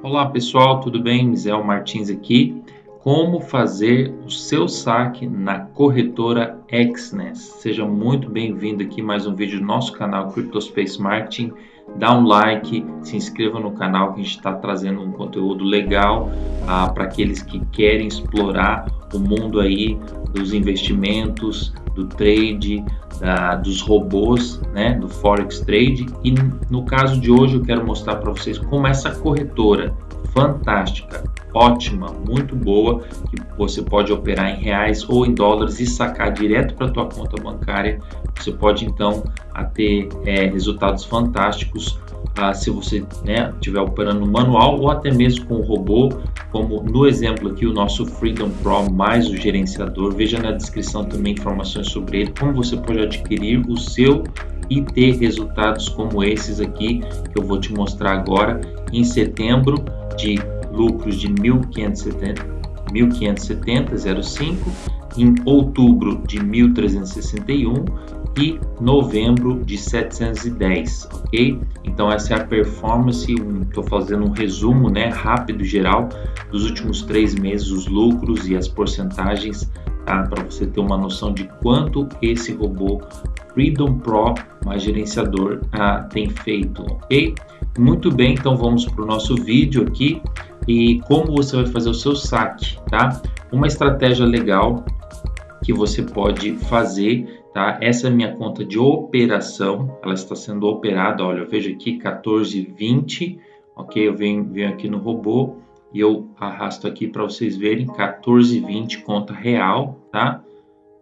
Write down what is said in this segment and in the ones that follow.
Olá pessoal, tudo bem? Mizel Martins aqui. Como fazer o seu saque na corretora Exness? Seja muito bem-vindo aqui mais um vídeo do nosso canal CryptoSpace Marketing. Dá um like, se inscreva no canal que a gente está trazendo um conteúdo legal ah, para aqueles que querem explorar o mundo aí dos investimentos, do trade, da, dos robôs, né, do Forex Trade. E no caso de hoje eu quero mostrar para vocês como essa corretora fantástica, ótima, muito boa, que você pode operar em reais ou em dólares e sacar direto para a tua conta bancária. Você pode então ter é, resultados fantásticos ah, se você né, estiver operando manual ou até mesmo com o robô, como no exemplo aqui o nosso Freedom Pro mais o gerenciador. Veja na descrição também informações sobre ele, como você pode adquirir o seu e ter resultados como esses aqui que eu vou te mostrar agora em setembro de lucros de 1570 1570,05 em outubro de 1361 e novembro de 710, ok? Então essa é a performance, estou fazendo um resumo né, rápido geral dos últimos três meses, os lucros e as porcentagens, tá? Para você ter uma noção de quanto esse robô Freedom Pro, mais gerenciador, ah, tem feito, ok? Muito bem, então vamos para o nosso vídeo aqui e como você vai fazer o seu saque, tá? Uma estratégia legal que você pode fazer, tá? Essa é minha conta de operação, ela está sendo operada, olha, eu vejo aqui 1420, ok? Eu venho, venho aqui no robô e eu arrasto aqui para vocês verem 1420 conta real, tá?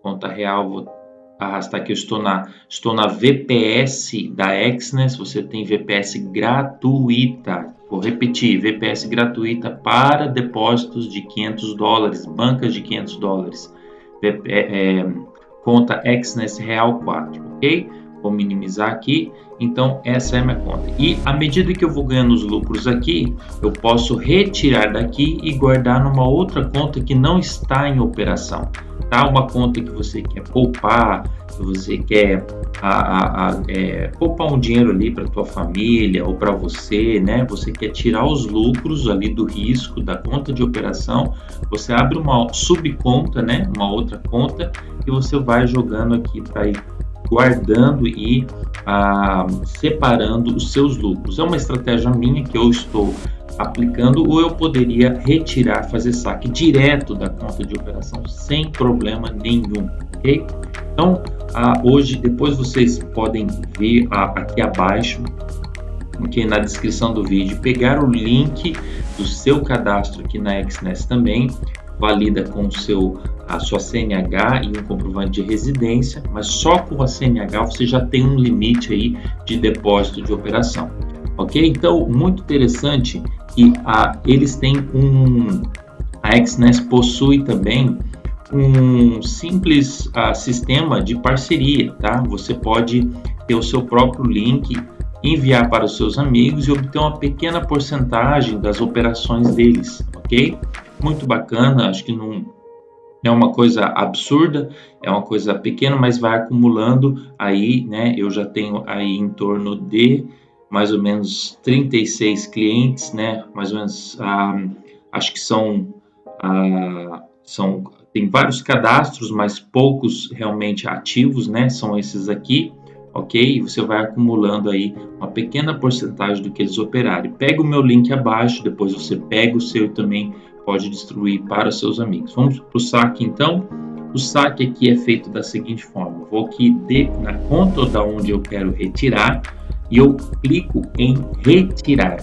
Conta real, vou arrastar aqui, eu estou na, estou na VPS da Exness, você tem VPS gratuita, vou repetir, VPS gratuita para depósitos de 500 dólares, bancas de 500 dólares, é, é, conta Real 4, ok? Vou minimizar aqui, então essa é a minha conta. E à medida que eu vou ganhando os lucros aqui, eu posso retirar daqui e guardar numa outra conta que não está em operação tá? Uma conta que você quer poupar, que você quer a, a, a, é, poupar um dinheiro ali para tua família ou para você, né? Você quer tirar os lucros ali do risco da conta de operação, você abre uma subconta, né? Uma outra conta e você vai jogando aqui para guardando e ah, separando os seus lucros. É uma estratégia minha que eu estou aplicando ou eu poderia retirar, fazer saque direto da conta de operação sem problema nenhum, ok? Então, ah, hoje, depois vocês podem ver ah, aqui abaixo, aqui na descrição do vídeo, pegar o link do seu cadastro aqui na XNES também, valida com seu a sua CNH e um comprovante de residência, mas só com a CNH você já tem um limite aí de depósito de operação. Ok? Então, muito interessante que a, eles têm um. A XNES possui também um simples uh, sistema de parceria, tá? Você pode ter o seu próprio link, enviar para os seus amigos e obter uma pequena porcentagem das operações deles, ok? Muito bacana, acho que não é uma coisa absurda, é uma coisa pequena, mas vai acumulando aí, né? Eu já tenho aí em torno de mais ou menos 36 clientes, né? Mais ou menos, ah, acho que são, ah, são, tem vários cadastros, mas poucos realmente ativos, né? São esses aqui, ok? E você vai acumulando aí uma pequena porcentagem do que eles operarem. Pega o meu link abaixo, depois você pega o seu e também pode distribuir para seus amigos. Vamos para o saque então. O saque aqui é feito da seguinte forma: vou aqui de, na conta da onde eu quero retirar e eu clico em retirar.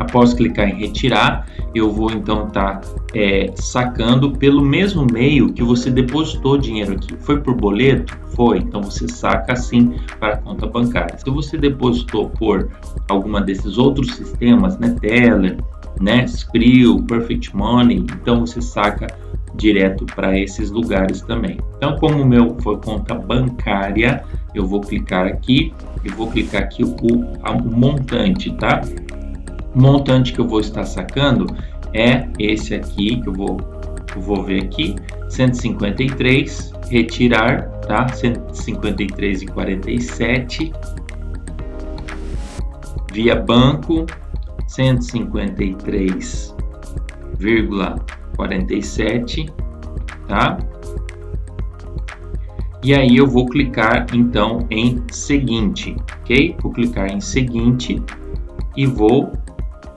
Após clicar em retirar, eu vou então estar tá, é, sacando pelo mesmo meio que você depositou dinheiro aqui. Foi por boleto? Foi. Então você saca assim para a conta bancária. Se você depositou por alguma desses outros sistemas, né, Teller, né, Skrill, Perfect Money, então você saca direto para esses lugares também. Então, como o meu foi conta bancária, eu vou clicar aqui e vou clicar aqui o, o montante, tá? Montante que eu vou estar sacando é esse aqui, que eu vou, eu vou ver aqui, 153, retirar, tá? 153,47 via banco 153,47, tá? E aí eu vou clicar então em seguinte, ok? Vou clicar em seguinte e vou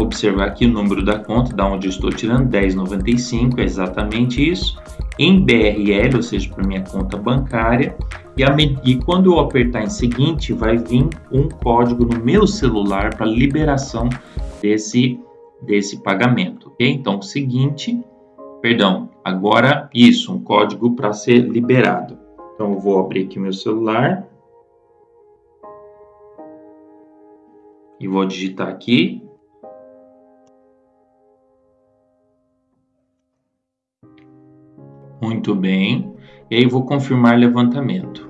observar aqui o número da conta, da onde eu estou tirando, 1095, é exatamente isso, em BRL, ou seja, para minha conta bancária, e, a, e quando eu apertar em seguinte, vai vir um código no meu celular para liberação desse, desse pagamento, ok? Então, seguinte, perdão, agora isso, um código para ser liberado. Então, eu vou abrir aqui meu celular. E vou digitar aqui Muito bem. E aí vou confirmar levantamento.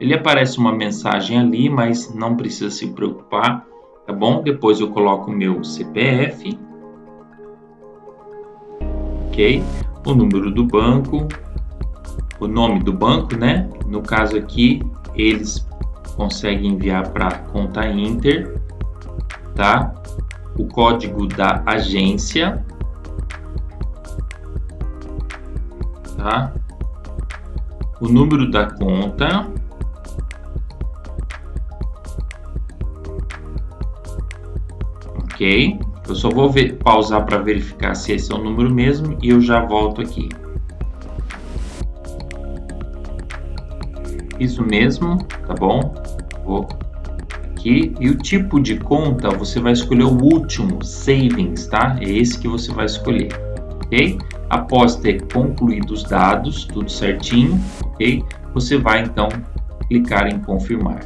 Ele aparece uma mensagem ali, mas não precisa se preocupar, tá bom? Depois eu coloco o meu CPF, ok? O número do banco, o nome do banco, né? No caso aqui, eles conseguem enviar para conta Inter, tá? O código da agência, tá? O número da conta. Ok. Eu só vou ver, pausar para verificar se esse é o número mesmo e eu já volto aqui. Isso mesmo, tá bom? Vou aqui. E o tipo de conta, você vai escolher o último, Savings, tá? É esse que você vai escolher, ok? Após ter concluído os dados, tudo certinho, ok? Você vai então clicar em confirmar.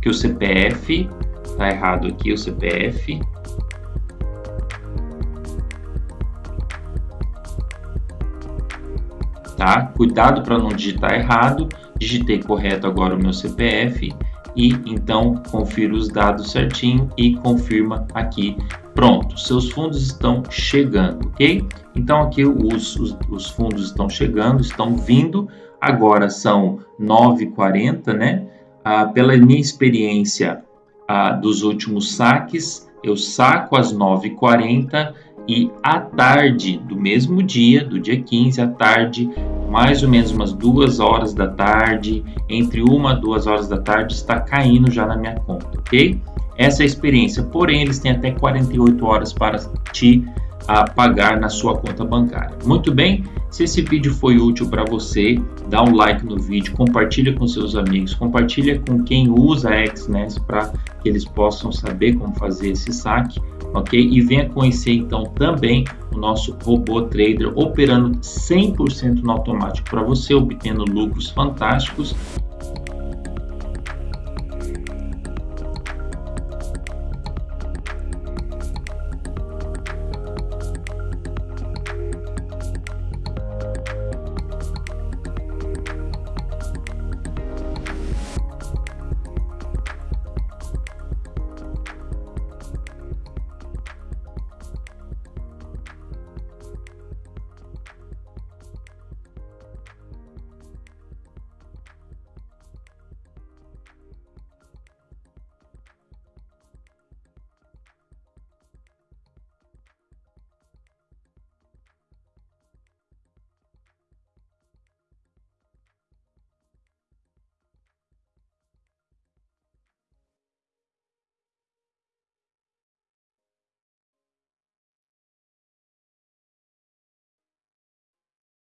Que o CPF está errado aqui, o CPF. Tá? Cuidado para não digitar errado. Digitei correto agora o meu CPF e então confira os dados certinho e confirma aqui Pronto, seus fundos estão chegando, ok? Então aqui os, os, os fundos estão chegando, estão vindo. Agora são 9h40, né? Ah, pela minha experiência ah, dos últimos saques, eu saco às 9h40 e à tarde do mesmo dia, do dia 15 à tarde, mais ou menos umas duas horas da tarde, entre uma e duas horas da tarde, está caindo já na minha conta, ok? essa experiência. Porém, eles têm até 48 horas para te a pagar na sua conta bancária. Muito bem, se esse vídeo foi útil para você, dá um like no vídeo, compartilha com seus amigos, compartilha com quem usa a XNES para que eles possam saber como fazer esse saque, ok? E venha conhecer então também o nosso robô trader operando 100% no automático para você, obtendo lucros fantásticos